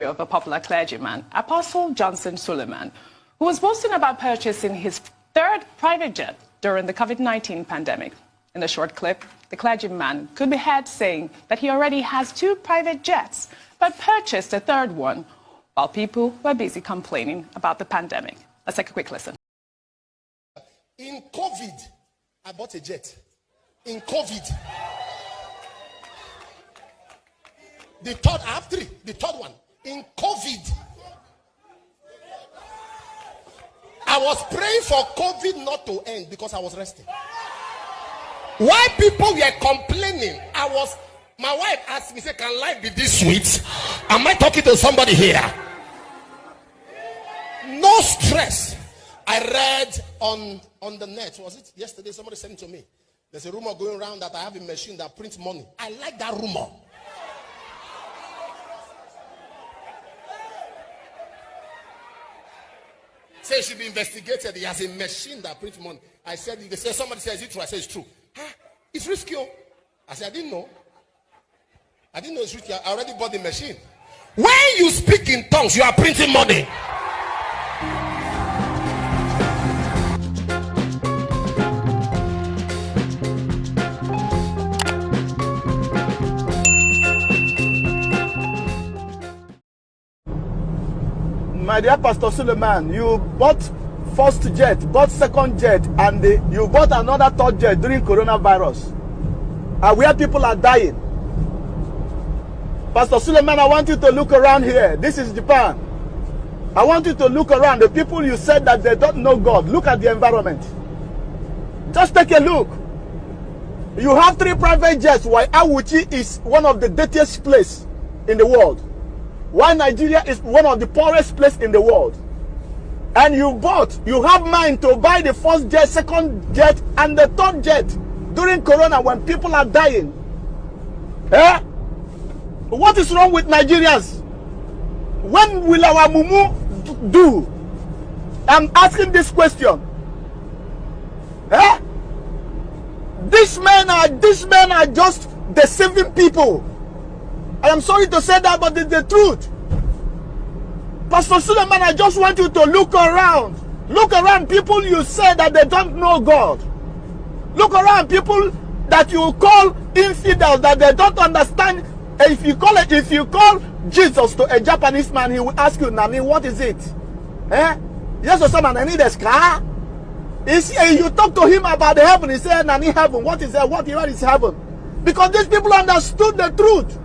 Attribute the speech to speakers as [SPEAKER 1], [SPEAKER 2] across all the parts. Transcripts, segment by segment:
[SPEAKER 1] of a popular clergyman, Apostle Johnson Suleman, who was boasting about purchasing his third private jet during the COVID-19 pandemic. In the short clip, the clergyman could be heard saying that he already has two private jets, but purchased a third one while people were busy complaining about the pandemic. Let's take a quick listen.
[SPEAKER 2] In COVID, I bought a jet. In COVID. The third, I have three. The third one. In COVID. I was praying for COVID not to end because I was resting. Why people were complaining, I was my wife asked me, say, Can life be this sweet? Am I talking to somebody here? No stress. I read on on the net, was it yesterday? Somebody sent it to me. There's a rumor going around that I have a machine that prints money. I like that rumor. Say it should be investigated. He has a machine that prints money. I said, they say somebody says it true. I say it's true. Huh? It's risky. oh. I said, I didn't know. I didn't know it's risky. I already bought the machine. When you speak in tongues, you are printing money.
[SPEAKER 3] My dear Pastor Suleman, you bought first jet, bought second jet, and the, you bought another third jet during coronavirus. And where people are dying. Pastor Suleman, I want you to look around here. This is Japan. I want you to look around. The people you said that they don't know God. Look at the environment. Just take a look. You have three private jets Why Awuchi is one of the dirtiest place in the world. Why Nigeria is one of the poorest place in the world. And you bought, you have mind to buy the first jet, second jet, and the third jet during Corona when people are dying. Eh? What is wrong with Nigerians? When will our mumu do? I'm asking this question. Eh? These men are these men are just deceiving people. I am sorry to say that, but it's the truth. Pastor Suleman, I just want you to look around. Look around people you say that they don't know God. Look around people that you call infidels that they don't understand. If you call it, if you call Jesus to a Japanese man, he will ask you, Nani, what is it? Eh? Yes, or someone, I need a scar. You talk to him about the heaven, he said, Nani heaven. What is that? What is heaven? Because these people understood the truth.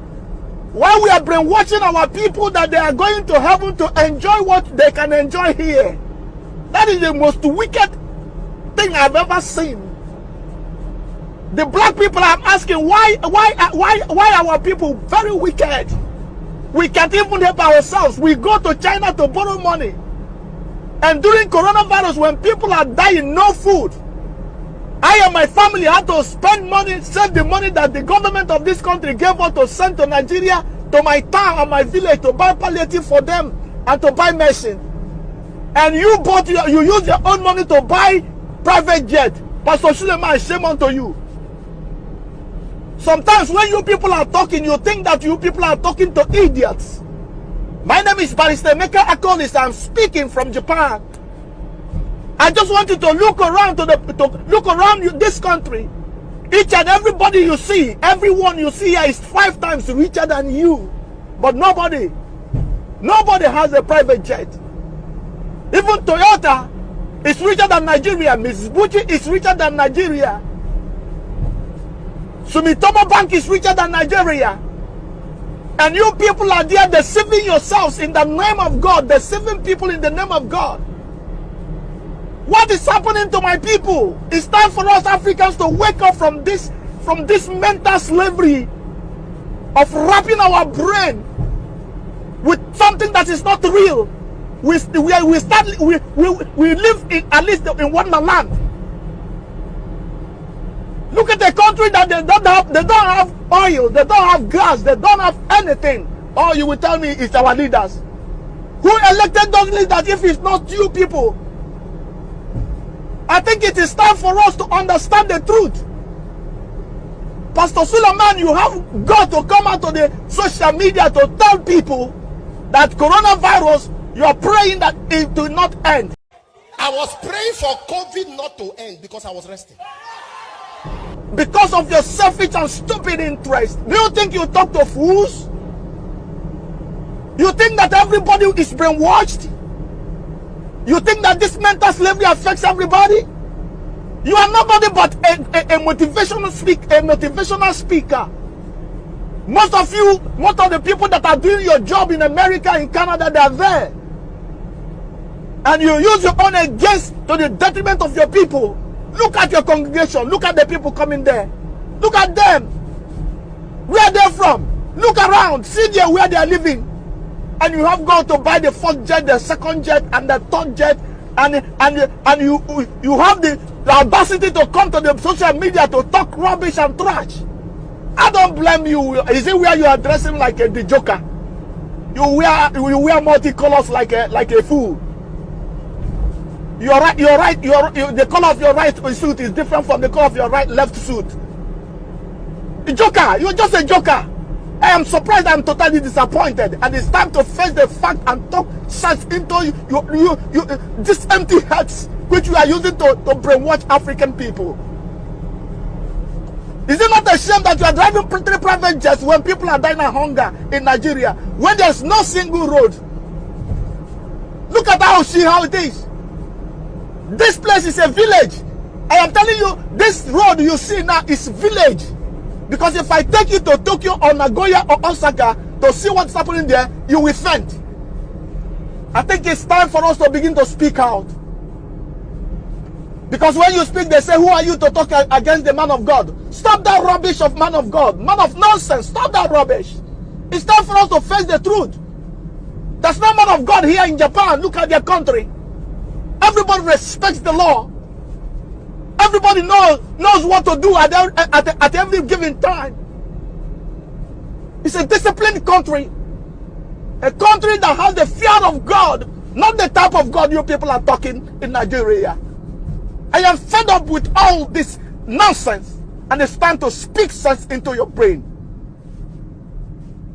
[SPEAKER 3] Why we are brainwashing our people that they are going to heaven to enjoy what they can enjoy here. That is the most wicked thing I've ever seen. The black people I'm asking why why why why our people very wicked. We can't even help ourselves. We go to China to borrow money. And during coronavirus, when people are dying, no food. I and my family had to spend money, save the money that the government of this country gave us to send to Nigeria, to my town and my village to buy palliative for them and to buy medicine. And you bought your, you use your own money to buy private jet. Pastor Suleman, shame unto you. Sometimes when you people are talking, you think that you people are talking to idiots. My name is Barrister Emeka Akonis. I'm speaking from Japan. I just want you to look around to the to look around you, this country. Each and everybody you see, everyone you see here is five times richer than you. But nobody, nobody has a private jet. Even Toyota is richer than Nigeria. Mitsubishi is richer than Nigeria. Sumitomo Bank is richer than Nigeria. And you people are there deceiving yourselves in the name of God, deceiving people in the name of God. What is happening to my people? It's time for us Africans to wake up from this from this mental slavery of wrapping our brain with something that is not real. We we, we start we, we, we live in at least in wonderland. Look at the country that they don't have they don't have oil, they don't have gas, they don't have anything. All you will tell me is our leaders. Who elected those leaders if it's not you people? I think it is time for us to understand the truth. Pastor Suleman, you have got to come out to the social media to tell people that coronavirus, you're praying that it will not end.
[SPEAKER 2] I was praying for COVID not to end because I was resting.
[SPEAKER 3] Because of your selfish and stupid interest. Do you think you talk to fools? You think that everybody is brainwashed? You think that this mental slavery affects everybody? You are nobody but a, a, a motivational speak, a motivational speaker. Most of you, most of the people that are doing your job in America, in Canada, they are there. And you use your own against to the detriment of your people. Look at your congregation. Look at the people coming there. Look at them. Where they're from. Look around. See there where they are living. And you have gone to buy the first jet, the second jet, and the third jet. And, and, and you, you have the, the audacity to come to the social media to talk rubbish and trash. I don't blame you. Is it where you are dressing like a the Joker? You wear you wear multicolors like a like a fool. Your right, your right, your you, the color of your right suit is different from the color of your right left suit. The Joker, you're just a Joker. I am surprised. I'm totally disappointed, and it's time to face the fact and talk sense into you, you, you, you this empty heads which you are using to, to brainwash African people. Is it not a shame that you are driving three private jets when people are dying of hunger in Nigeria, when there's no single road? Look at how see how it is. This place is a village. I am telling you, this road you see now is village. Because if I take you to Tokyo or Nagoya or Osaka to see what's happening there, you will faint. I think it's time for us to begin to speak out. Because when you speak, they say, Who are you to talk against the man of God? Stop that rubbish of man of God. Man of nonsense. Stop that rubbish. It's time for us to face the truth. There's no man of God here in Japan. Look at their country. Everybody respects the law. Everybody knows, knows what to do at, at, at every given time. It's a disciplined country. A country that has the fear of God, not the type of God you people are talking in Nigeria. I am fed up with all this nonsense and it's time to speak sense into your brain.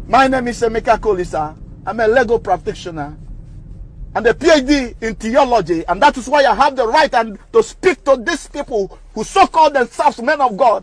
[SPEAKER 3] My name is Emeka Kolisa. I'm a Lego practitioner and a PhD in theology and that is why I have the right and to speak to these people who so call themselves men of God